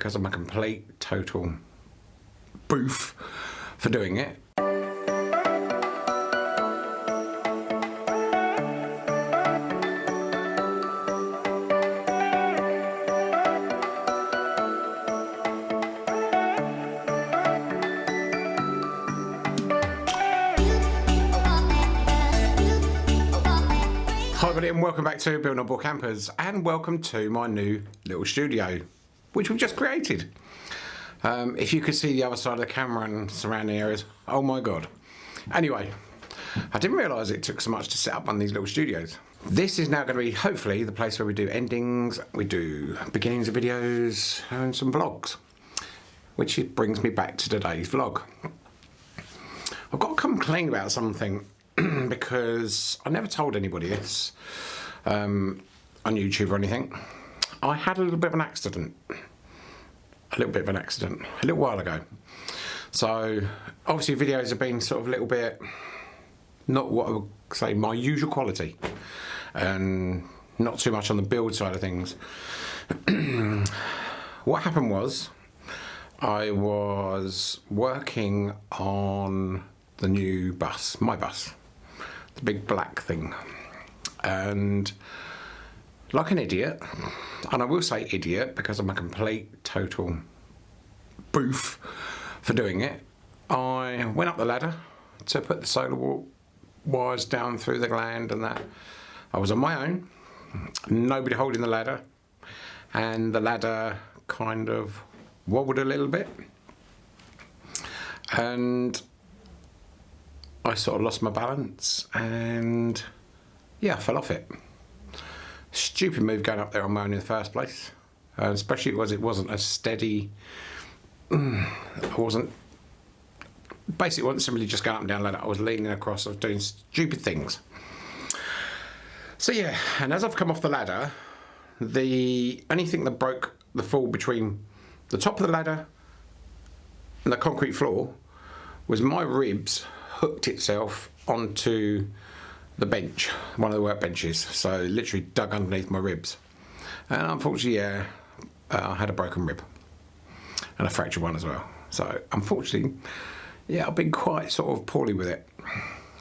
because I'm a complete, total boof for doing it. Hi everybody and welcome back to Built Not Born Campers and welcome to my new little studio which we've just created. Um, if you could see the other side of the camera and surrounding areas, oh my god. Anyway, I didn't realise it took so much to set up one of these little studios. This is now going to be hopefully the place where we do endings, we do beginnings of videos and some vlogs. Which brings me back to today's vlog. I've got to complain about something because I never told anybody this um, on YouTube or anything. I had a little bit of an accident. A little bit of an accident a little while ago. So obviously videos have been sort of a little bit not what I would say my usual quality and not too much on the build side of things. what happened was I was working on the new bus, my bus the big black thing. And like an idiot, and I will say idiot because I'm a complete, total boof for doing it, I went up the ladder to put the solar wires down through the gland and that. I was on my own, nobody holding the ladder, and the ladder kind of wobbled a little bit. And I sort of lost my balance and yeah, I fell off it. Stupid move going up there on my own in the first place. Uh, especially because it wasn't a steady, mm, I wasn't, basically wasn't simply just going up and down ladder, I was leaning across, I was doing stupid things. So yeah, and as I've come off the ladder, the only thing that broke the fall between the top of the ladder and the concrete floor was my ribs hooked itself onto the bench, one of the workbenches. So literally dug underneath my ribs. And unfortunately, yeah, uh, I had a broken rib and a fractured one as well. So unfortunately, yeah, I've been quite sort of poorly with it.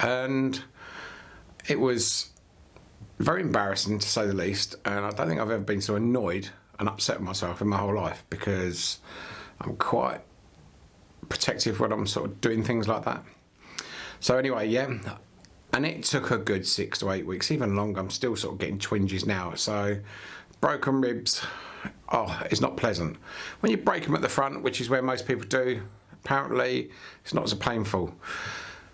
And it was very embarrassing to say the least. And I don't think I've ever been so annoyed and upset with myself in my whole life because I'm quite protective when I'm sort of doing things like that. So anyway, yeah, and it took a good six to eight weeks, even longer. I'm still sort of getting twinges now. So broken ribs, oh, it's not pleasant. When you break them at the front, which is where most people do, apparently it's not as painful.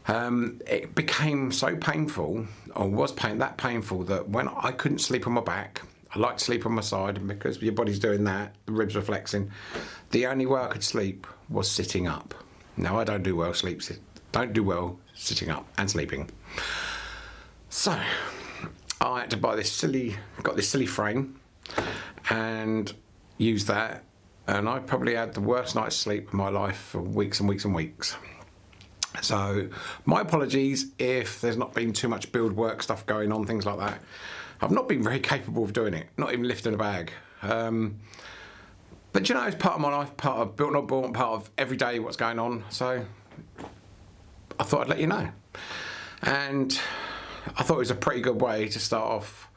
Um, it became so painful, or was pain that painful, that when I couldn't sleep on my back, I like to sleep on my side, and because your body's doing that, the ribs are flexing. The only way I could sleep was sitting up. Now I don't do well sleep, don't do well sitting up and sleeping. So I had to buy this silly, got this silly frame and use that and I probably had the worst night's sleep of my life for weeks and weeks and weeks. So my apologies if there's not been too much build work stuff going on, things like that. I've not been very capable of doing it, not even lifting a bag. Um, but you know, it's part of my life, part of built not born, part of every day what's going on. So I thought I'd let you know. And I thought it was a pretty good way to start off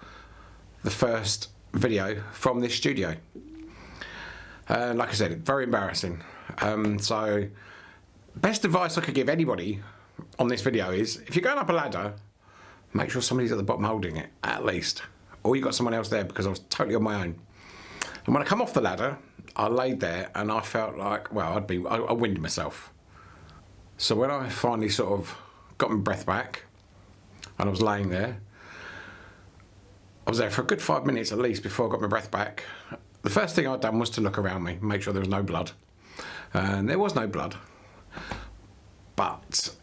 the first video from this studio. And like I said, very embarrassing. Um, so best advice I could give anybody on this video is if you're going up a ladder, make sure somebody's at the bottom holding it, at least. Or you got someone else there because I was totally on my own. And when I come off the ladder, I laid there and I felt like, well, I'd be, I, I winded myself. So when I finally sort of got my breath back and I was laying there, I was there for a good five minutes at least before I got my breath back. The first thing I'd done was to look around me, make sure there was no blood. And there was no blood. But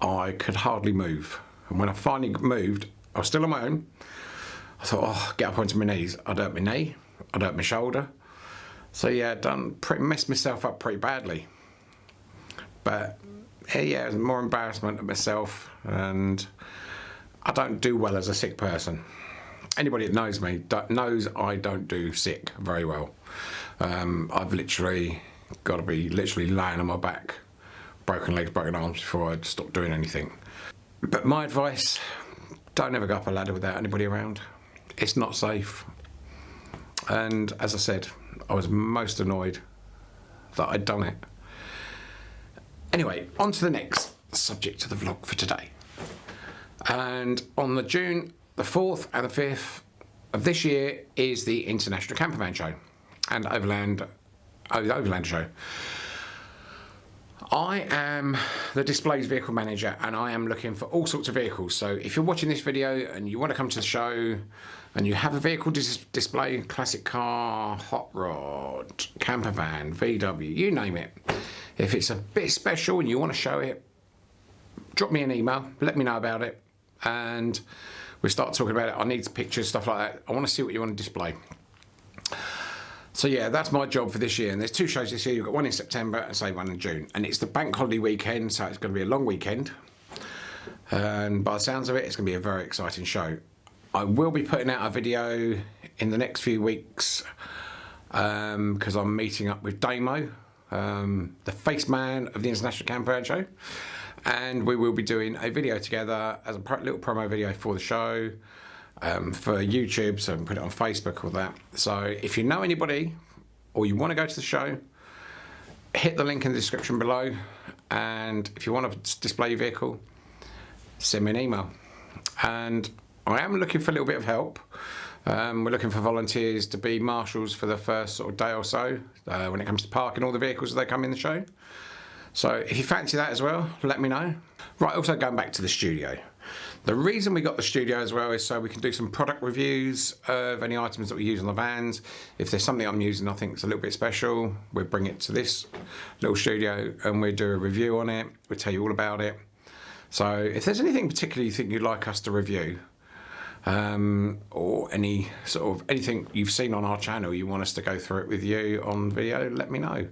I could hardly move. And when I finally moved, I was still on my own. I thought, oh, get up onto my knees. I'd hurt my knee, I'd hurt my shoulder. So yeah, done pretty messed myself up pretty badly. But yeah, more embarrassment of myself, and I don't do well as a sick person. Anybody that knows me knows I don't do sick very well. Um, I've literally got to be literally laying on my back, broken legs, broken arms before I stop doing anything. But my advice, don't ever go up a ladder without anybody around. It's not safe. And as I said, I was most annoyed that I'd done it. Anyway, on to the next subject of the vlog for today. And on the June the 4th and the 5th of this year is the International Campervan Show and Overland, oh, Overland Show. I am the displays vehicle manager and I am looking for all sorts of vehicles. So if you're watching this video and you want to come to the show and you have a vehicle dis display, classic car, hot rod, camper van, VW, you name it. If it's a bit special and you want to show it, drop me an email, let me know about it. And we start talking about it. I need pictures, stuff like that. I want to see what you want to display. So yeah, that's my job for this year. And there's two shows this year. You've got one in September and say one in June. And it's the bank holiday weekend, so it's going to be a long weekend. And by the sounds of it, it's going to be a very exciting show. I will be putting out a video in the next few weeks because um, I'm meeting up with Damo, um, the face man of the International Camper Show. And we will be doing a video together as a little promo video for the show um, for YouTube, so we can put it on Facebook or that. So if you know anybody or you want to go to the show, hit the link in the description below. And if you want to display your vehicle, send me an email. And I am looking for a little bit of help. Um, we're looking for volunteers to be marshals for the first sort of day or so uh, when it comes to parking all the vehicles as they come in the show. So if you fancy that as well, let me know. Right, also going back to the studio. The reason we got the studio as well is so we can do some product reviews of any items that we use on the vans. If there's something I'm using I think it's a little bit special, we'll bring it to this little studio and we'll do a review on it. We'll tell you all about it. So if there's anything particular you think you'd like us to review, um, or any sort of anything you've seen on our channel you want us to go through it with you on video, let me know.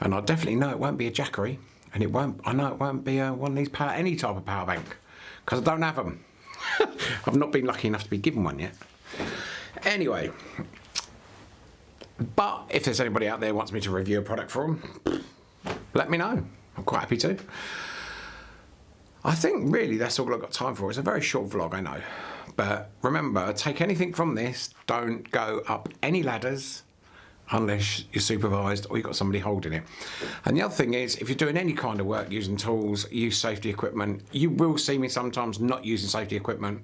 And I definitely know it won't be a Jackery, and it won't. I know it won't be a, one of these power, any type of power bank because I don't have them. I've not been lucky enough to be given one yet. Anyway, but if there's anybody out there wants me to review a product for them, let me know. I'm quite happy to. I think really that's all I've got time for. It's a very short vlog, I know. But remember, take anything from this, don't go up any ladders, unless you're supervised or you've got somebody holding it. And the other thing is, if you're doing any kind of work using tools, use safety equipment, you will see me sometimes not using safety equipment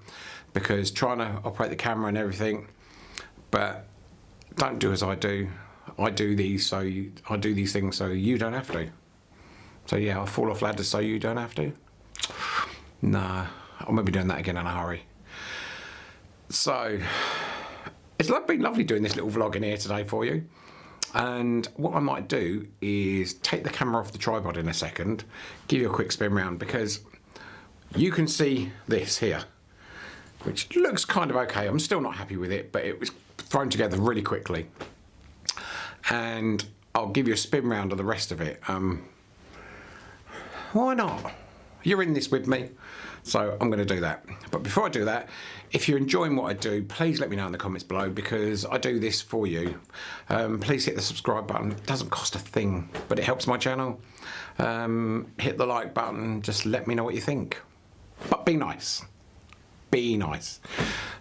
because trying to operate the camera and everything, but don't do as I do. I do these so you, I do these things so you don't have to. So yeah, I'll fall off ladders so you don't have to. Nah, I'll maybe doing that again in a hurry. So, it's been lovely doing this little vlog in here today for you. And what I might do is take the camera off the tripod in a second, give you a quick spin round because you can see this here, which looks kind of okay. I'm still not happy with it, but it was thrown together really quickly. And I'll give you a spin round of the rest of it. Um, why not? You're in this with me. So I'm going to do that. But before I do that, if you're enjoying what I do, please let me know in the comments below because I do this for you. Um, please hit the subscribe button. It doesn't cost a thing, but it helps my channel. Um, hit the like button. Just let me know what you think. But be nice. Be nice.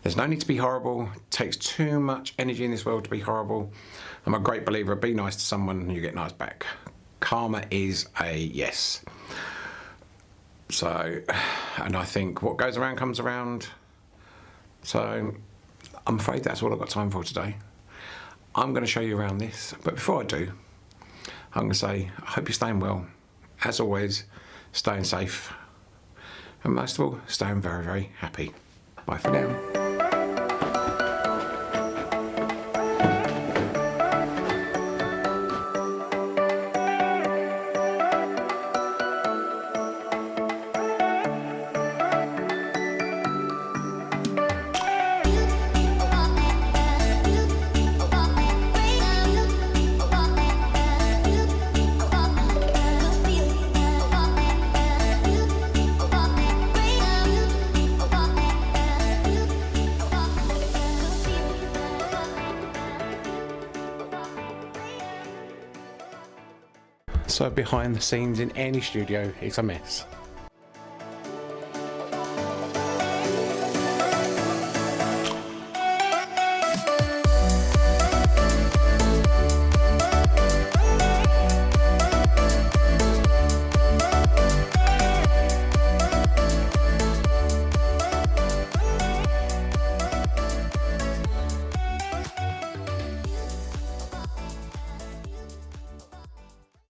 There's no need to be horrible. It takes too much energy in this world to be horrible. I'm a great believer. Be nice to someone and you get nice back. Karma is a yes. So, and I think what goes around comes around. So, I'm afraid that's all I've got time for today. I'm going to show you around this, but before I do, I'm going to say, I hope you're staying well. As always, staying safe, and most of all, staying very, very happy. Bye for now. So behind the scenes in any studio is a mess.